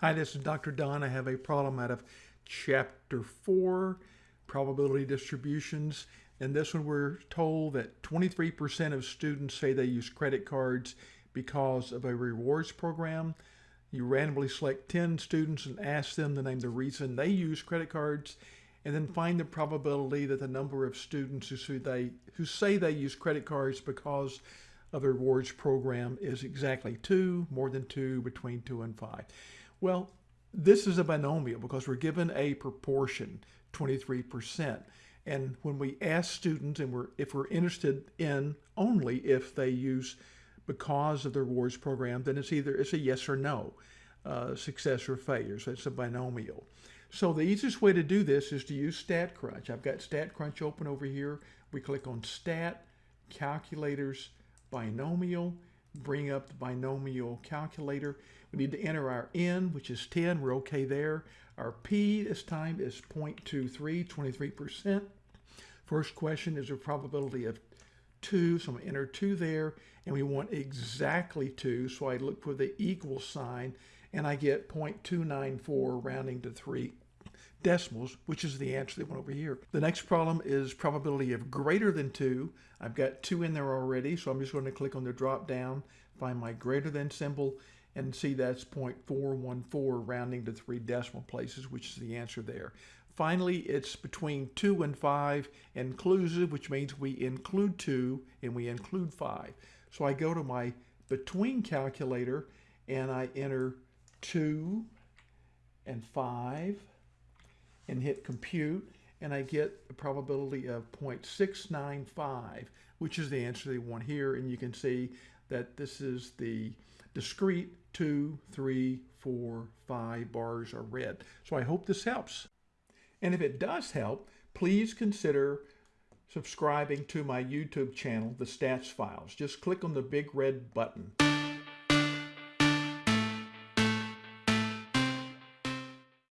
Hi, this is Dr. Don. I have a problem out of chapter four, probability distributions. In this one, we're told that 23% of students say they use credit cards because of a rewards program. You randomly select 10 students and ask them to name the reason they use credit cards and then find the probability that the number of students who, they, who say they use credit cards because of the rewards program is exactly two, more than two, between two and five. Well, this is a binomial because we're given a proportion, 23%. And when we ask students, and we're if we're interested in only if they use because of the rewards program, then it's either it's a yes or no, uh, success or failure. So it's a binomial. So the easiest way to do this is to use StatCrunch. I've got StatCrunch open over here. We click on Stat, Calculators, Binomial, bring up the binomial calculator. We need to enter our n, which is 10. We're okay there. Our p this time is 0.23, 23%. First question is a probability of 2, so I'm going to enter 2 there, and we want exactly 2, so I look for the equal sign, and I get 0.294 rounding to 3 decimals, which is the answer that went over here. The next problem is probability of greater than 2. I've got 2 in there already, so I'm just going to click on the drop down, find my greater than symbol, and see that's 0.414 rounding to 3 decimal places, which is the answer there. Finally, it's between 2 and 5 inclusive, which means we include 2 and we include 5. So I go to my between calculator and I enter 2 and 5 and hit compute and I get a probability of 0.695, which is the answer they want here. And you can see that this is the discrete two, three, four, five bars are red. So I hope this helps. And if it does help, please consider subscribing to my YouTube channel, The Stats Files. Just click on the big red button.